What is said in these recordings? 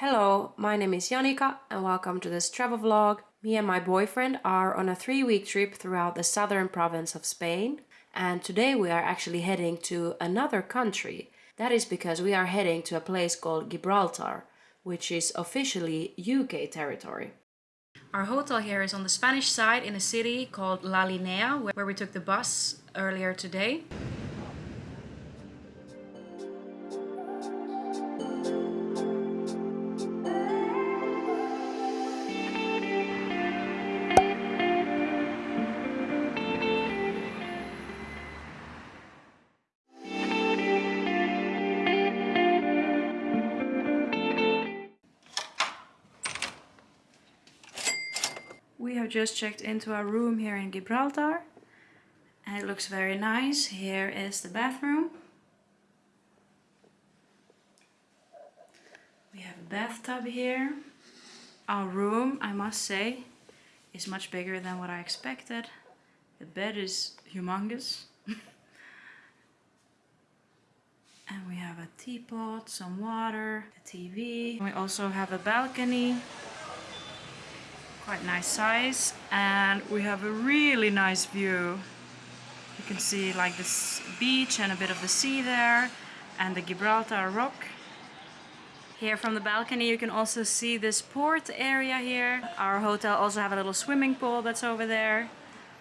Hello, my name is Janika and welcome to this travel vlog. Me and my boyfriend are on a three-week trip throughout the southern province of Spain and today we are actually heading to another country. That is because we are heading to a place called Gibraltar, which is officially UK territory. Our hotel here is on the Spanish side in a city called La Linea, where we took the bus earlier today. We just checked into our room here in Gibraltar and it looks very nice. Here is the bathroom. We have a bathtub here. Our room, I must say, is much bigger than what I expected. The bed is humongous. and we have a teapot, some water, a TV. We also have a balcony quite nice size and we have a really nice view. You can see like this beach and a bit of the sea there and the Gibraltar rock. Here from the balcony you can also see this port area here. Our hotel also have a little swimming pool that's over there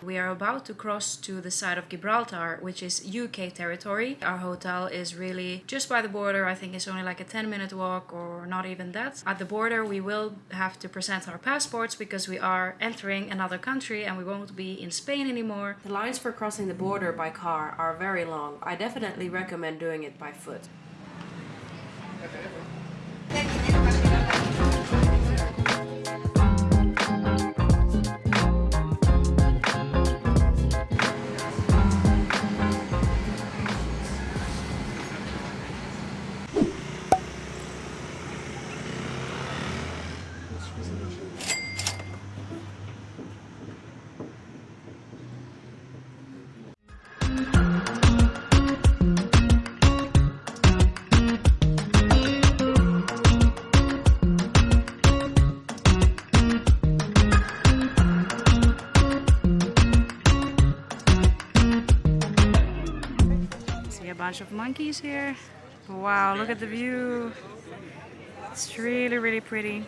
we are about to cross to the side of Gibraltar, which is UK territory. Our hotel is really just by the border. I think it's only like a 10 minute walk or not even that. At the border, we will have to present our passports because we are entering another country and we won't be in Spain anymore. The lines for crossing the border by car are very long. I definitely recommend doing it by foot. A bunch of monkeys here. Wow, look at the view. It's really, really pretty.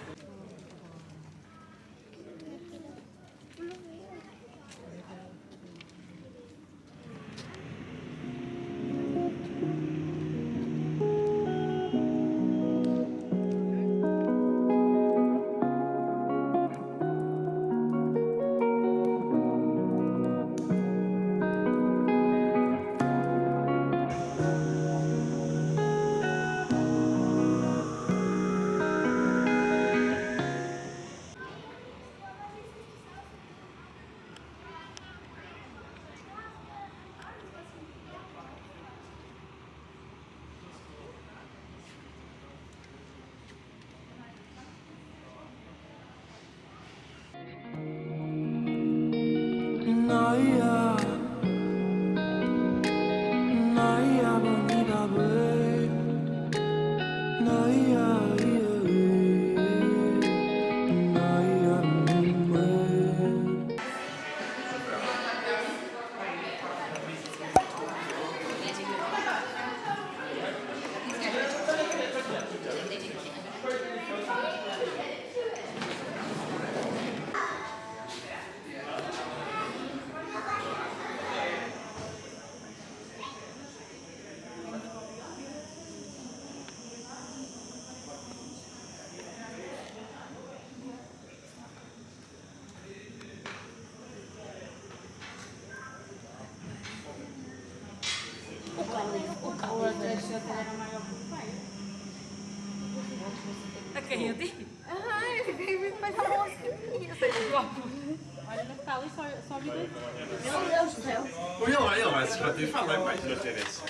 Olha, não fala e só, só vida. Meu Deus do céu. Olha lá, olha lá, se já tem falar, vai ter esse.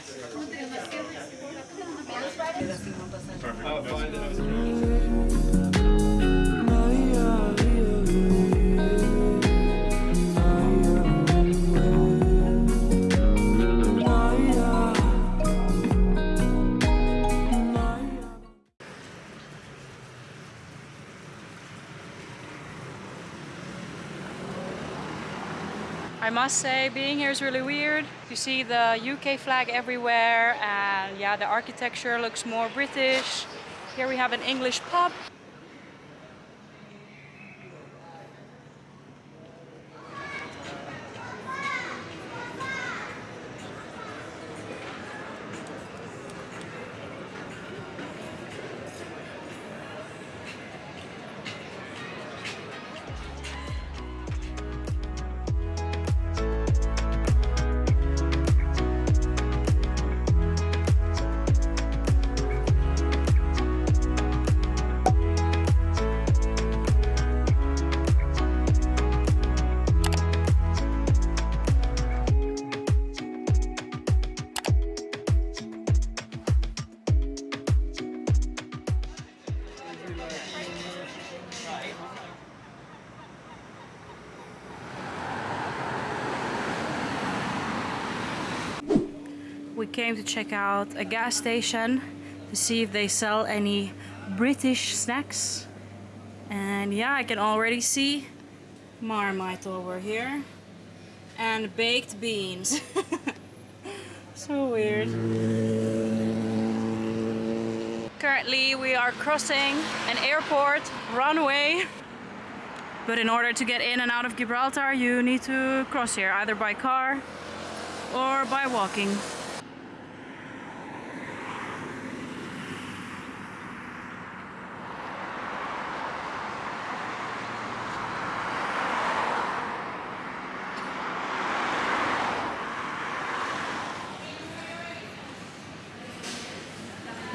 I must say being here is really weird. You see the UK flag everywhere and yeah, the architecture looks more British. Here we have an English pub. We came to check out a gas station to see if they sell any British snacks. And yeah, I can already see Marmite over here. And baked beans. so weird. Currently we are crossing an airport runway. But in order to get in and out of Gibraltar, you need to cross here, either by car or by walking.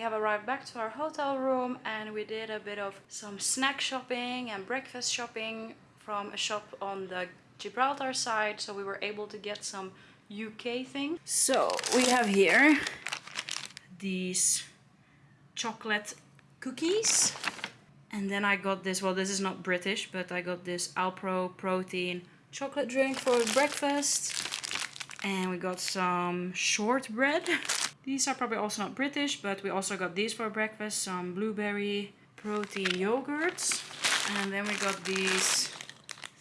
We have arrived back to our hotel room and we did a bit of some snack shopping and breakfast shopping from a shop on the Gibraltar side so we were able to get some UK things. So we have here these chocolate cookies. And then I got this, well this is not British but I got this Alpro protein chocolate drink for breakfast. And we got some shortbread These are probably also not British, but we also got these for breakfast. Some blueberry protein yogurts. And then we got these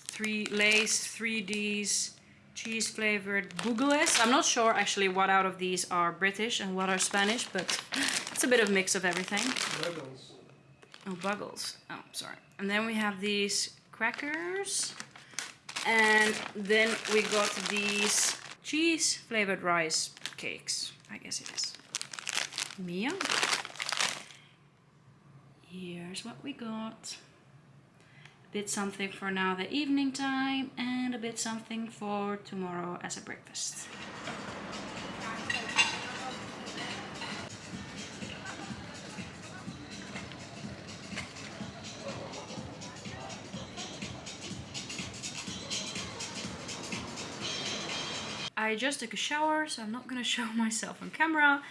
three Lay's 3Ds cheese flavored bugles. I'm not sure actually what out of these are British and what are Spanish, but it's a bit of a mix of everything. Buggles. Oh, buggles. Oh, sorry. And then we have these crackers. And then we got these cheese flavored rice cakes. I guess it is. Mia. Here's what we got. A bit something for now the evening time and a bit something for tomorrow as a breakfast. I just took a shower, so I'm not gonna show myself on camera,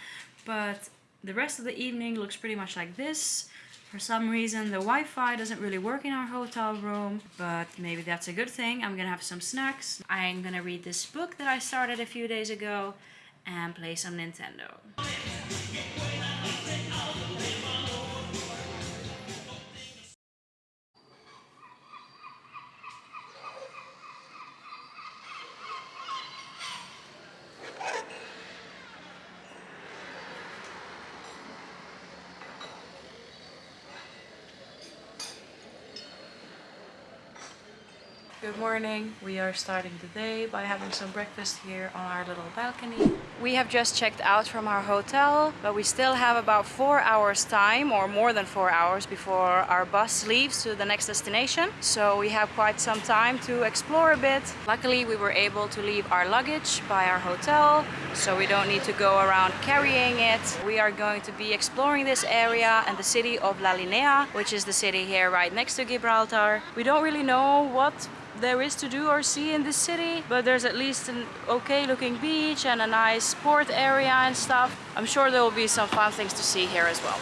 but the rest of the evening looks pretty much like this. For some reason, the Wi-Fi doesn't really work in our hotel room, but maybe that's a good thing. I'm gonna have some snacks. I'm gonna read this book that I started a few days ago and play some Nintendo. Good morning. We are starting the day by having some breakfast here on our little balcony. We have just checked out from our hotel, but we still have about four hours time or more than four hours before our bus leaves to the next destination. So we have quite some time to explore a bit. Luckily, we were able to leave our luggage by our hotel, so we don't need to go around carrying it. We are going to be exploring this area and the city of La Linea, which is the city here right next to Gibraltar. We don't really know what there is to do or see in this city, but there's at least an okay looking beach and a nice sport area and stuff. I'm sure there will be some fun things to see here as well.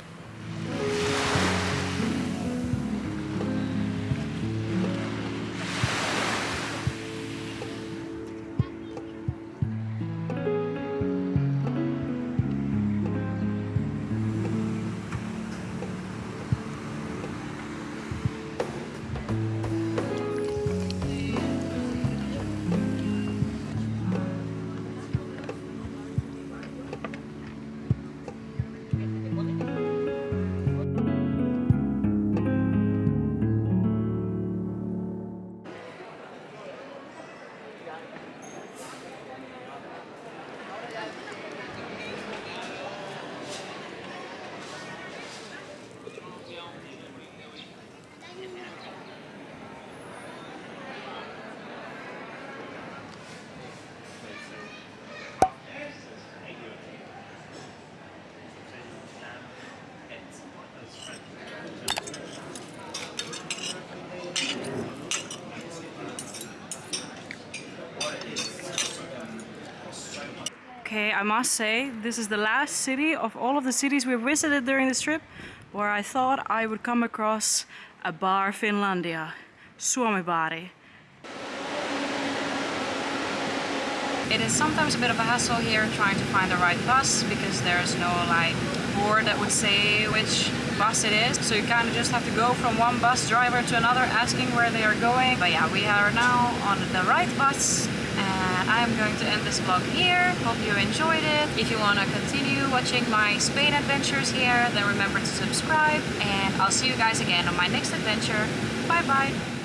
Okay, I must say, this is the last city of all of the cities we visited during this trip where I thought I would come across a bar Finlandia, Suomi Bari. It is sometimes a bit of a hassle here trying to find the right bus because there's no like board that would say which bus it is. So you kind of just have to go from one bus driver to another asking where they are going. But yeah, we are now on the right bus and I am going to end this vlog here. Hope you enjoyed it. If you want to continue watching my Spain adventures here, then remember to subscribe and I'll see you guys again on my next adventure. Bye bye!